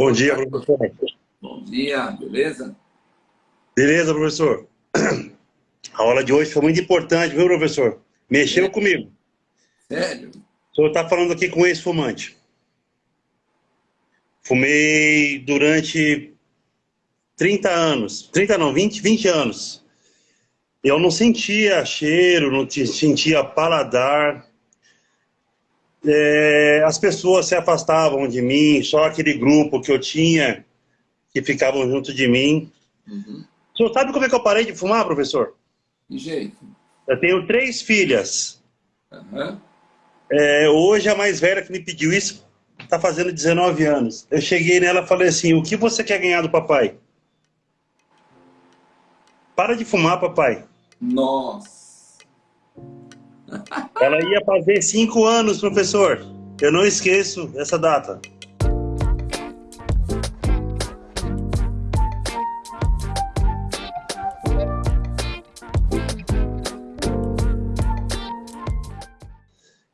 Bom dia, professor. Bom dia, beleza? Beleza, professor. A aula de hoje foi muito importante, viu, professor? Mexeu é. comigo. Sério? O senhor está falando aqui com ex-fumante. Fumei durante 30 anos. 30 não, 20, 20 anos. Eu não sentia cheiro, não sentia paladar. É, as pessoas se afastavam de mim, só aquele grupo que eu tinha que ficavam junto de mim. Uhum. O senhor sabe como é que eu parei de fumar, professor? De jeito. Eu tenho três filhas. Uhum. É, hoje a mais velha que me pediu isso está fazendo 19 anos. Eu cheguei nela e falei assim, o que você quer ganhar do papai? Para de fumar, papai. Nossa. Ela ia fazer cinco anos, professor. Eu não esqueço essa data.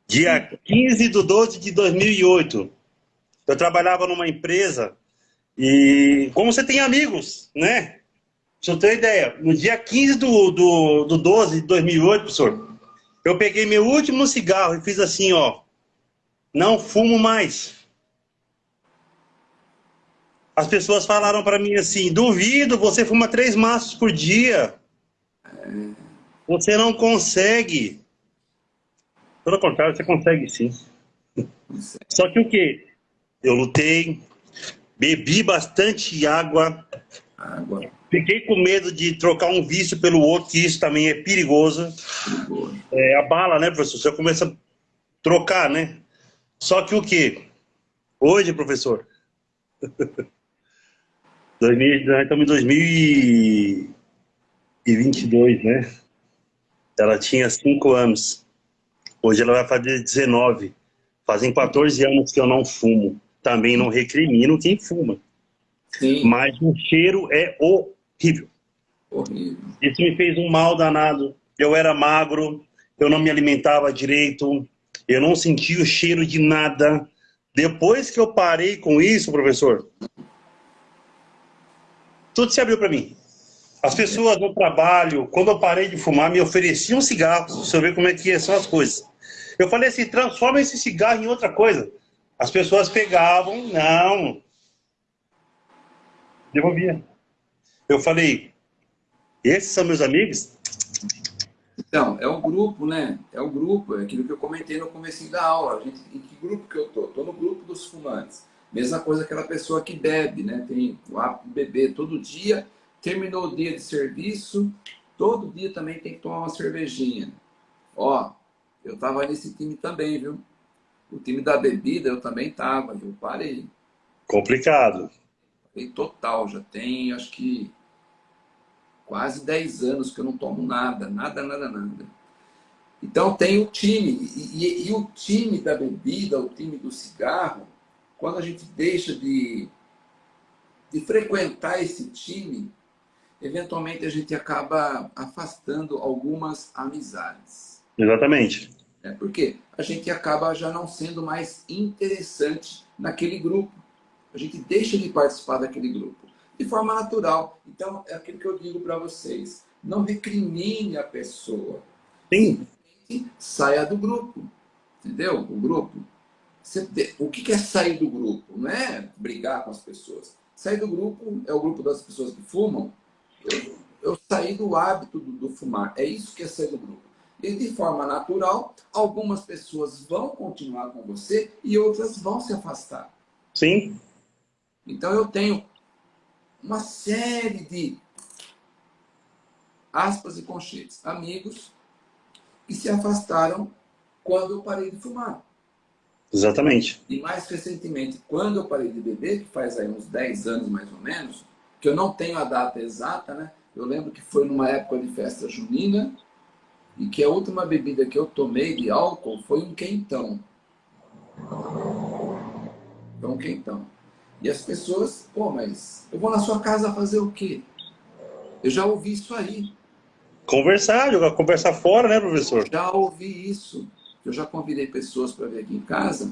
Dia 15 de 12 de 2008. Eu trabalhava numa empresa e, como você tem amigos, né? Pra você ter ideia, no dia 15 do, do, do 12 de 2008, professor, eu peguei meu último cigarro e fiz assim, ó. Não fumo mais. As pessoas falaram para mim assim, duvido, você fuma três maços por dia. Você não consegue. Pelo contrário, você consegue sim. Só que o que? Eu lutei, bebi bastante água, água. Fiquei com medo de trocar um vício pelo outro, que isso também é perigoso. É, a bala, né, professor? Você começa a trocar, né? Só que o quê? Hoje, professor, 2000, nós estamos em 2022, né? Ela tinha 5 anos. Hoje ela vai fazer 19. Fazem 14 anos que eu não fumo. Também não recrimino quem fuma. Sim. Mas o cheiro é Horrível. Horrível. Isso me fez um mal danado. Eu era magro, eu não me alimentava direito, eu não sentia o cheiro de nada. Depois que eu parei com isso, professor, tudo se abriu para mim. As pessoas no trabalho, quando eu parei de fumar, me ofereciam cigarros, você ver como é que são as coisas. Eu falei assim, transforma esse cigarro em outra coisa. As pessoas pegavam, não, devolvia. Eu falei, esses são meus amigos? Então, é o grupo, né? É o grupo, é aquilo que eu comentei no começo da aula. A gente, em que grupo que eu tô? Tô no grupo dos fumantes. Mesma coisa aquela pessoa que bebe, né? Tem o hábito de beber todo dia, terminou o dia de serviço, todo dia também tem que tomar uma cervejinha. Ó, eu tava nesse time também, viu? O time da bebida eu também tava, eu parei. Complicado. Parei total, já tem, acho que quase 10 anos que eu não tomo nada, nada, nada, nada. Então tem o time, e, e, e, o time da bebida, o time do cigarro, quando a gente deixa de, de frequentar esse time, eventualmente a gente acaba afastando algumas amizades. Exatamente. É porque a gente acaba já não sendo mais interessante naquele grupo. A gente deixa de participar daquele grupo de forma natural. Então, é aquilo que eu digo para vocês. Não recrimine a pessoa. Sim. Saia do grupo. Entendeu? O grupo. O que é sair do grupo? Não é brigar com as pessoas. Sair do grupo é o grupo das pessoas que fumam. Eu, eu saí do hábito do, do fumar. É isso que é sair do grupo. E de forma natural, algumas pessoas vão continuar com você e outras vão se afastar. Sim. Então eu tenho uma série de aspas e conchetes, amigos que se afastaram quando eu parei de fumar. Exatamente. E mais recentemente, quando eu parei de beber, que faz aí uns 10 anos mais ou menos, que eu não tenho a data exata, né? Eu lembro que foi numa época de festa junina e que a última bebida que eu tomei de álcool foi um quentão. Foi um quentão. E as pessoas, pô, mas eu vou na sua casa fazer o quê? Eu já ouvi isso aí. Conversar, jogar conversar fora, né, professor? Já ouvi isso. Eu já convidei pessoas para vir aqui em casa.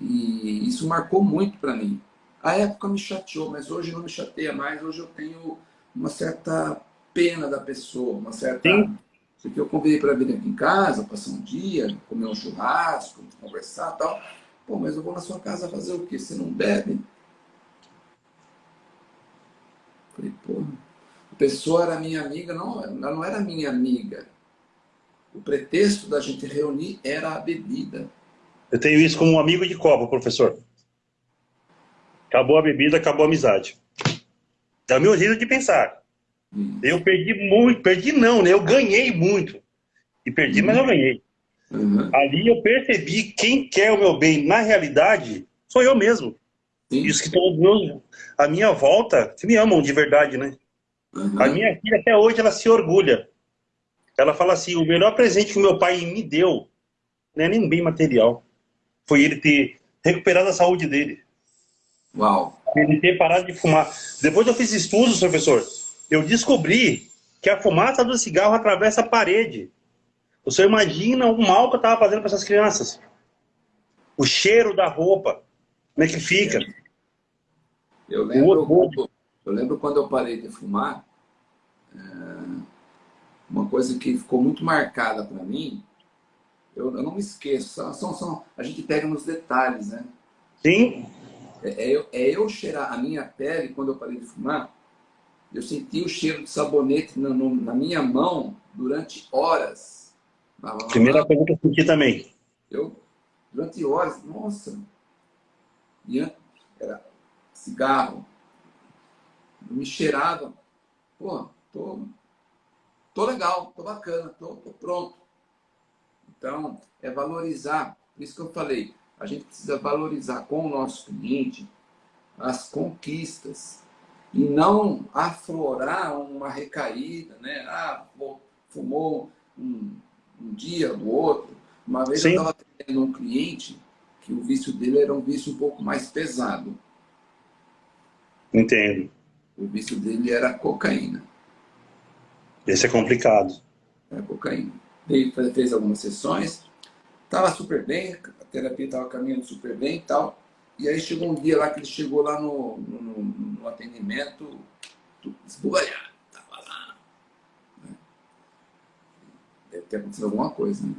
E isso marcou muito para mim. A época me chateou, mas hoje não me chateia mais. Hoje eu tenho uma certa pena da pessoa, uma certa... Sim. Porque eu convidei para vir aqui em casa, passar um dia, comer um churrasco, conversar e tal. Pô, mas eu vou na sua casa fazer o quê? Você não bebe? Falei, pô, a pessoa era minha amiga, não, ela não era minha amiga. O pretexto da gente reunir era a bebida. Eu tenho isso como um amigo de copa, professor. Acabou a bebida, acabou a amizade. É o meu jeito de pensar. Hum. Eu perdi muito, perdi não, né? Eu ganhei muito. E perdi, mas eu ganhei. Uhum. Ali eu percebi quem quer o meu bem, na realidade, sou eu mesmo. Sim. Isso que todos meus, a minha volta, que me amam de verdade, né? Uhum. A minha filha até hoje ela se orgulha. Ela fala assim, o melhor presente que meu pai me deu não é nem bem material. Foi ele ter recuperado a saúde dele. Uau. Ele ter parado de fumar. Depois eu fiz estudos, professor, eu descobri que a fumaça do cigarro atravessa a parede. O senhor imagina o mal que eu estava fazendo para essas crianças. O cheiro da roupa. Como é que fica? Eu lembro, eu lembro quando eu parei de fumar, é, uma coisa que ficou muito marcada para mim, eu, eu, não me esqueço, são, são, são, a gente pega nos detalhes, né? Sim. É, é, eu, é eu cheirar a minha pele, quando eu parei de fumar, eu senti o cheiro de sabonete na, no, na minha mão durante horas. Primeira coisa que eu senti também. Eu, durante horas, nossa. Era cigarro. Me cheirava. Pô, tô, tô legal, tô bacana, tô, tô pronto. Então, é valorizar. Por isso que eu falei, a gente precisa valorizar com o nosso cliente as conquistas e não aflorar uma recaída, né? Ah, fumou um, um dia do outro. Uma vez Sim. eu estava tendo um cliente que o vício dele era um vício um pouco mais pesado. Entendo. O vício dele era cocaína. Esse é complicado. Era cocaína. Ele fez algumas sessões, estava super bem, a terapia estava caminhando super bem e tal. E aí chegou um dia lá que ele chegou lá no, no, no atendimento, esbugalhado, estava lá. Né? Deve ter acontecido alguma coisa, né?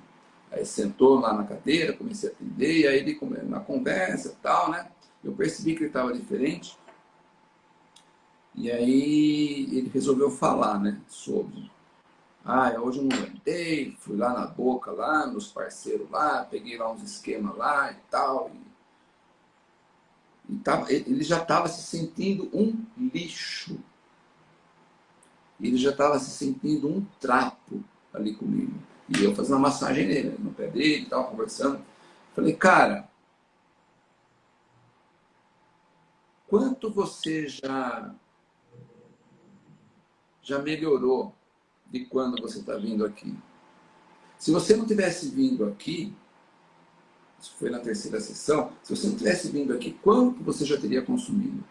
Aí sentou lá na cadeira, comecei a atender, e aí ele, na conversa e tal, né? Eu percebi que ele estava diferente. E aí ele resolveu falar, né? Sobre. Ah, hoje eu não aguentei, fui lá na boca, lá, nos parceiros lá, peguei lá uns esquemas lá e tal. E ele já estava se sentindo um lixo. Ele já estava se sentindo um trapo ali comigo. E eu fazendo uma massagem nele, no pé dele, estava conversando. Falei, cara, quanto você já, já melhorou de quando você está vindo aqui? Se você não tivesse vindo aqui, isso foi na terceira sessão, se você não tivesse vindo aqui, quanto você já teria consumido?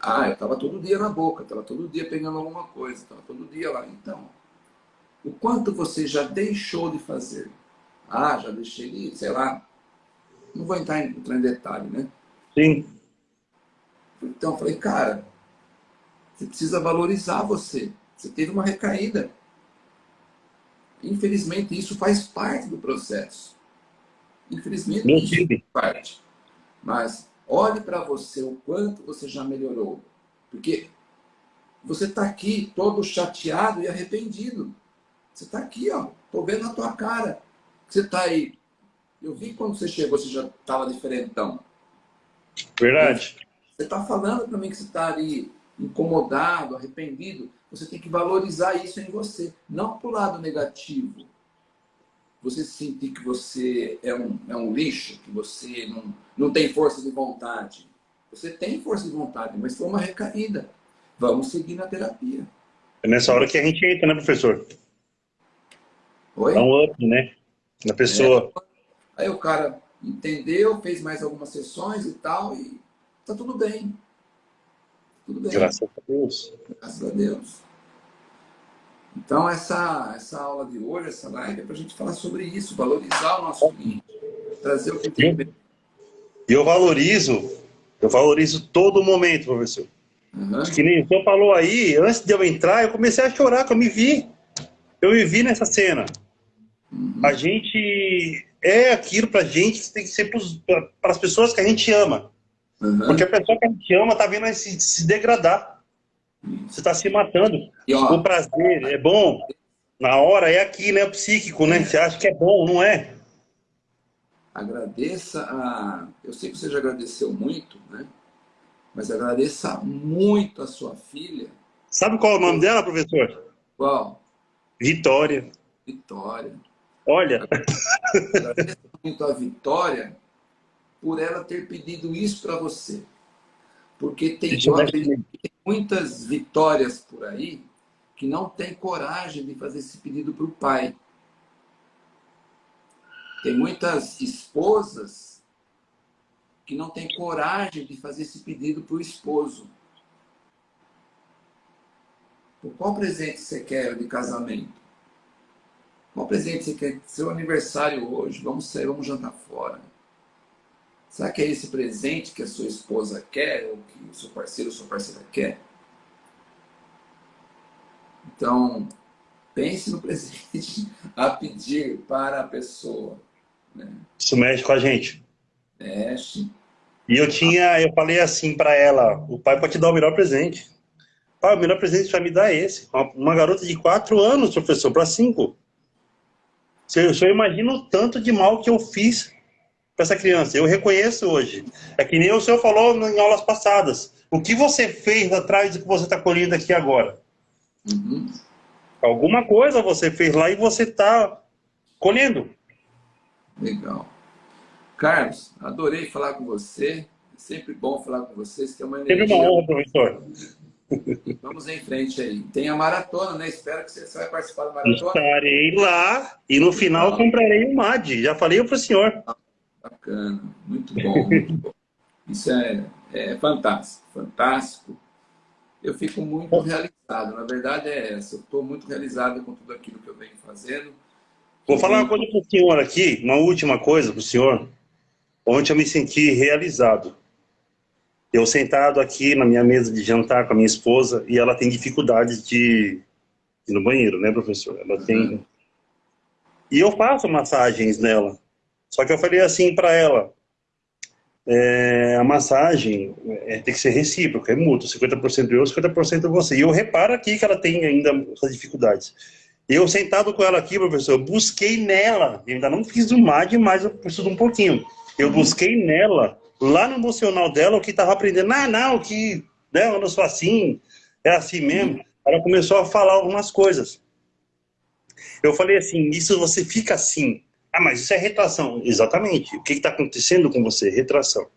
Ah, eu estava todo dia na boca, estava todo dia pegando alguma coisa, estava todo dia lá. Então, o quanto você já deixou de fazer? Ah, já deixei de, sei lá, não vou entrar em, entrar em detalhe, né? Sim. Então, eu falei, cara, você precisa valorizar você. Você teve uma recaída. Infelizmente, isso faz parte do processo. Infelizmente, não tive. parte. Mas olhe para você o quanto você já melhorou. Porque você está aqui todo chateado e arrependido. Você está aqui, ó. Estou vendo na tua cara. Você está aí. Eu vi quando você chegou, você já estava diferentão. Verdade. Você está falando para mim que você está ali incomodado, arrependido. Você tem que valorizar isso em você. Não para o lado negativo você sentir que você é um, é um lixo, que você não, não tem força de vontade. Você tem força de vontade, mas foi uma recaída. Vamos seguir na terapia. É nessa hora que a gente entra, né, professor? Oi? Dá um up, né? Na pessoa. É. Aí o cara entendeu, fez mais algumas sessões e tal, e tá tudo bem. Tudo bem. Graças a Deus. Graças a Deus. Então, essa, essa aula de hoje, essa live, é para a gente falar sobre isso, valorizar o nosso cliente, trazer o que tem E eu valorizo, eu valorizo todo momento, professor. Uhum. Que nem o senhor falou aí, antes de eu entrar, eu comecei a chorar, que eu me vi. Eu me vi nessa cena. Uhum. A gente é aquilo pra gente que tem que ser para as pessoas que a gente ama. Uhum. Porque a pessoa que a gente ama tá vendo se, se degradar. Você está se matando. E, ó, o prazer é bom. Na hora é aqui, né? Psíquico, né? Você acha que é bom, não é? Agradeça a... Eu sei que você já agradeceu muito, né? Mas agradeça muito a sua filha. Sabe qual é o nome dela, professor? Qual? Vitória. Vitória. Olha. Agradeça muito a Vitória por ela ter pedido isso para você. Porque tem, tem muitas vitórias por aí que não tem coragem de fazer esse pedido para o pai. Tem muitas esposas que não têm coragem de fazer esse pedido para o esposo. Qual presente você quer de casamento? Qual presente você quer? Seu aniversário hoje, vamos sair, vamos jantar fora. Será que é esse presente que a sua esposa quer, ou que o seu parceiro ou sua parceira quer? Então, pense no presente a pedir para a pessoa. Né? Isso mexe com a gente. Mexe. E eu tinha, eu falei assim para ela, o pai pode te dar o melhor presente. Pai, o melhor presente vai me dar é esse. Uma, uma garota de quatro anos, professor, para cinco. Você, você imagina o tanto de mal que eu fiz para essa criança. Eu reconheço hoje. É que nem o senhor falou em aulas passadas. O que você fez atrás do que você está colhendo aqui agora? Uhum. Alguma coisa você fez lá e você está colhendo. Legal. Carlos, adorei falar com você. É sempre bom falar com vocês. Tem uma energia... Sempre uma honra, professor. Vamos em frente aí. Tem a maratona, né? Espero que você, vai participar da maratona. Estarei lá e no final comprarei o MAD. Já falei para o senhor. Bacana, muito bom, muito bom. Isso é, é fantástico, fantástico. Eu fico muito realizado, na verdade é essa. Eu estou muito realizado com tudo aquilo que eu venho fazendo. Vou falar uma coisa para o senhor aqui, uma última coisa para o senhor. Ontem eu me senti realizado. Eu sentado aqui na minha mesa de jantar com a minha esposa e ela tem dificuldade de ir no banheiro, né, professor? Ela tem... Uhum. E eu faço massagens nela. Só que eu falei assim para ela, é, a massagem é, tem que ser recíproca, é mútuo, 50% eu, 50% você. E eu reparo aqui que ela tem ainda essas dificuldades. Eu sentado com ela aqui, professor, eu busquei nela, eu ainda não fiz o MAD, mas eu preciso um pouquinho. Eu busquei nela, lá no emocional dela, o que estava aprendendo. Ah, não, que né, eu não sou assim, é assim mesmo. Ela começou a falar algumas coisas. Eu falei assim, isso você fica assim, ah, mas isso é retração. Exatamente. O que está acontecendo com você? Retração.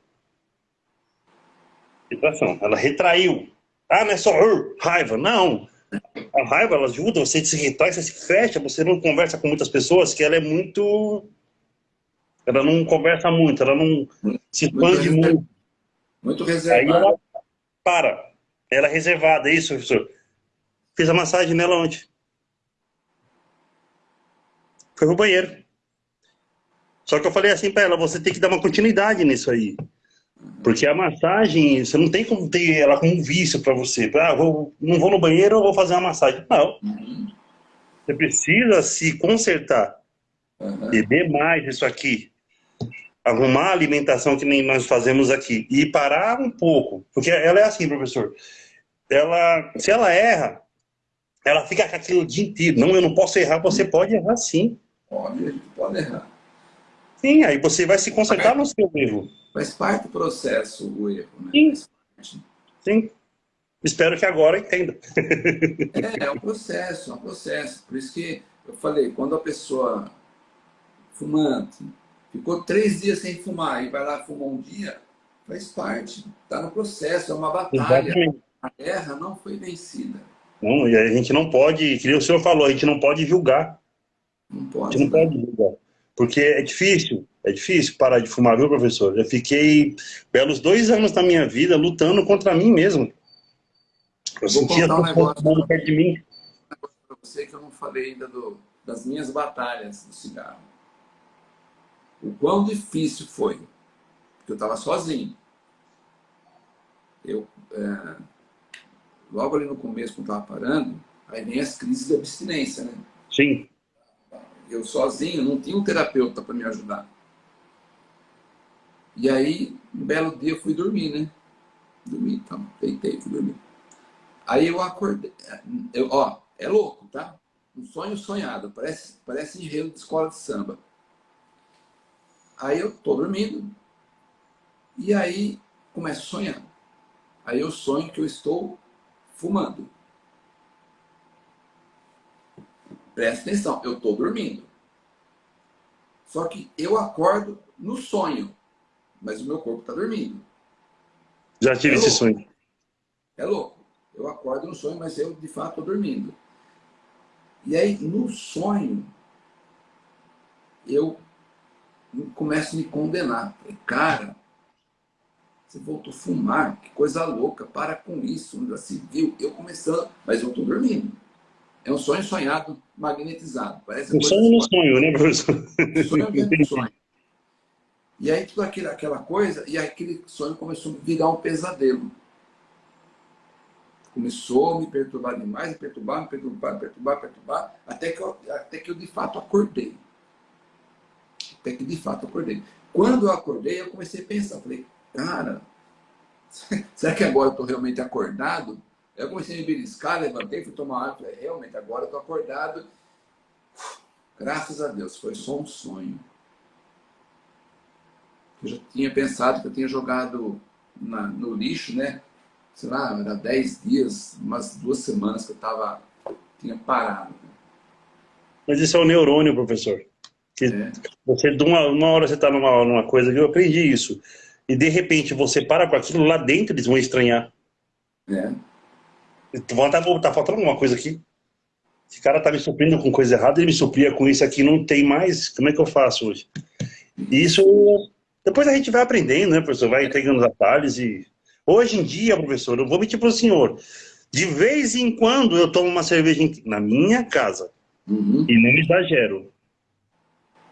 Retração. Ela retraiu. Ah, não é só uh, raiva. Não. A raiva, ela ajuda você a se retrai, você se fecha, você não conversa com muitas pessoas, que ela é muito... Ela não conversa muito, ela não se expande muito. Muito, muito reservada. Aí ela para. Ela é reservada, é isso, professor. Fiz a massagem nela ontem. Foi pro banheiro. Só que eu falei assim para ela, você tem que dar uma continuidade nisso aí. Porque a massagem, você não tem como ter ela como um vício para você. Ah, vou, não vou no banheiro, eu vou fazer uma massagem. Não. Você precisa se consertar. Uhum. Beber mais isso aqui. Arrumar a alimentação que nem nós fazemos aqui. E parar um pouco. Porque ela é assim, professor. Ela, se ela erra, ela fica com aquilo o dia inteiro. Não, eu não posso errar. Você pode errar sim. Pode, pode errar. Sim, aí você vai se concentrar no seu erro. Faz parte do processo o erro, né? Sim. Sim. Espero que agora entenda. é, é um processo, é um processo. Por isso que eu falei, quando a pessoa fumante ficou três dias sem fumar e vai lá fumar um dia, faz parte, está no processo, é uma batalha. Exatamente. A guerra não foi vencida. Não, e a gente não pode, que o senhor falou, a gente não pode julgar. Não pode. A gente não pode julgar. Porque é difícil, é difícil parar de fumar, viu, professor? Eu fiquei belos dois anos da minha vida lutando contra mim mesmo. Eu Vou sentia contar um negócio perto de mim. para você que eu não falei ainda do, das minhas batalhas do cigarro. O quão difícil foi porque eu estava sozinho. Eu, é, logo ali no começo, quando estava parando, aí vem as crises de abstinência, né? Sim. Eu sozinho, não tinha um terapeuta para me ajudar. E aí, um belo dia eu fui dormir, né? Dormi, então, deitei, fui dormir. Aí eu acordei, eu, ó, é louco, tá? Um sonho sonhado, parece, parece enredo de escola de samba. Aí eu tô dormindo, e aí começo a sonhar. Aí eu sonho que eu estou fumando. Presta atenção, eu estou dormindo. Só que eu acordo no sonho mas o meu corpo está dormindo. Já tive é esse sonho. É louco. Eu acordo no sonho, mas eu de fato estou dormindo. E aí, no sonho, eu começo a me condenar. Falei, cara, você voltou a fumar, que coisa louca, para com isso, já se viu. Eu começando, mas eu estou dormindo. É um sonho sonhado, magnetizado. Parece um sonho no sonho, né, professor? Um sonho dentro do sonho. E aí tudo aquilo, aquela coisa, e aquele sonho começou a virar um pesadelo. Começou a me perturbar demais, me perturbar, me perturbar, me perturbar, me perturbar, até que, eu, até que eu de fato acordei. Até que de fato acordei. Quando eu acordei, eu comecei a pensar, falei, cara, será que agora eu estou realmente acordado? Eu comecei a me beliscar, levantei, fui tomar água, falei, realmente agora eu estou acordado. Graças a Deus, foi só um sonho. Eu já tinha pensado que eu tinha jogado na, no lixo, né? Sei lá, era 10 dias, umas duas semanas que eu tava, tinha parado. Mas isso é o neurônio, professor. Que é. você, de uma, uma hora você está numa, numa coisa que eu aprendi isso. E de repente você para com aquilo, lá dentro eles vão estranhar. É. Tá, tá faltando alguma coisa aqui. Esse cara tá me suprindo com coisa errada, ele me supria com isso aqui, não tem mais. Como é que eu faço hoje? Isso depois a gente vai aprendendo, né, professor? Vai pegando os atalhos e... Hoje em dia, professor, eu vou mentir para o senhor, de vez em quando eu tomo uma cerveja na minha casa. Uhum. E não exagero.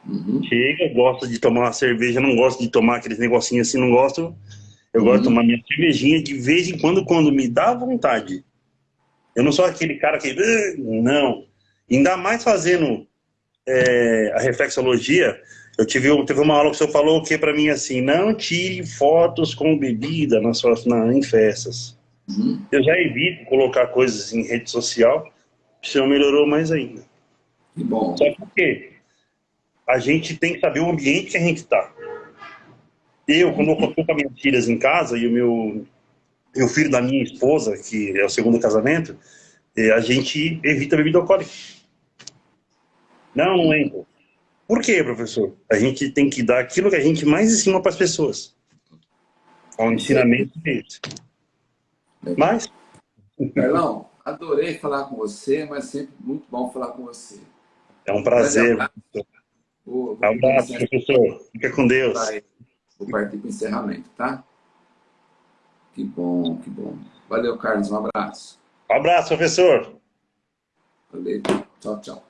Uhum. Chega, gosto de tomar uma cerveja, não gosto de tomar aqueles negocinhos assim, não gosto. Eu uhum. gosto de uhum. tomar minha cervejinha de vez em quando, quando me dá vontade. Eu não sou aquele cara que... Não. Ainda mais fazendo é, a reflexologia, eu tive, teve uma aula que o senhor falou que para mim assim, não tire fotos com bebida nas suas, na, em festas. Uhum. Eu já evito colocar coisas em rede social, o senhor melhorou mais ainda. Que bom. Só porque a gente tem que saber o ambiente que a gente está. Eu, quando eu estou com as minhas filhas em casa e o meu, meu filho da minha esposa, que é o segundo casamento, eh, a gente evita bebida alcoólica. Não, não entra. Por quê, professor? A gente tem que dar aquilo que a gente mais ensina para as pessoas. O ensinamento desse. Mas... Carlão, adorei falar com você, mas sempre muito bom falar com você. É um prazer. Um abraço, professor. Fica com Deus. Vou partir para o encerramento, tá? Que bom, que bom. Valeu, Carlos. Um abraço. Um abraço, professor. Valeu. Tchau, tchau.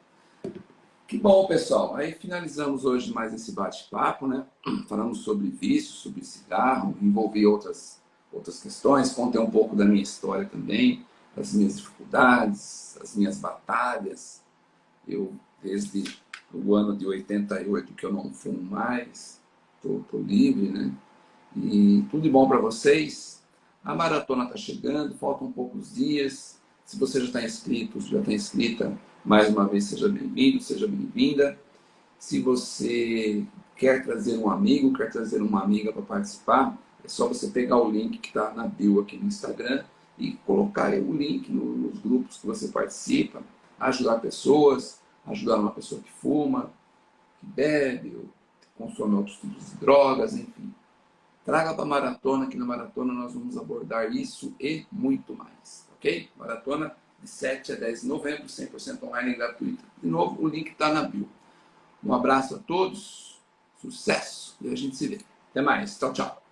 Que bom, pessoal. Aí finalizamos hoje mais esse bate-papo, né? Falamos sobre vício, sobre cigarro, envolvi outras, outras questões, contei um pouco da minha história também, das minhas dificuldades, as minhas batalhas. Eu, desde o ano de 88, que eu não fumo mais, tô livre, né? E tudo de bom para vocês. A maratona está chegando, faltam poucos dias. Se você já está inscrito, já está inscrita, mais uma vez, seja bem-vindo, seja bem-vinda. Se você quer trazer um amigo, quer trazer uma amiga para participar, é só você pegar o link que está na bio aqui no Instagram e colocar o link nos grupos que você participa, ajudar pessoas, ajudar uma pessoa que fuma, que bebe, ou consome outros tipos de drogas, enfim. Traga para a maratona, que na maratona nós vamos abordar isso e muito mais, ok? Maratona de 7 a 10 de novembro, 100% online e gratuita. De novo, o link está na bio. Um abraço a todos, sucesso e a gente se vê. Até mais, tchau, tchau.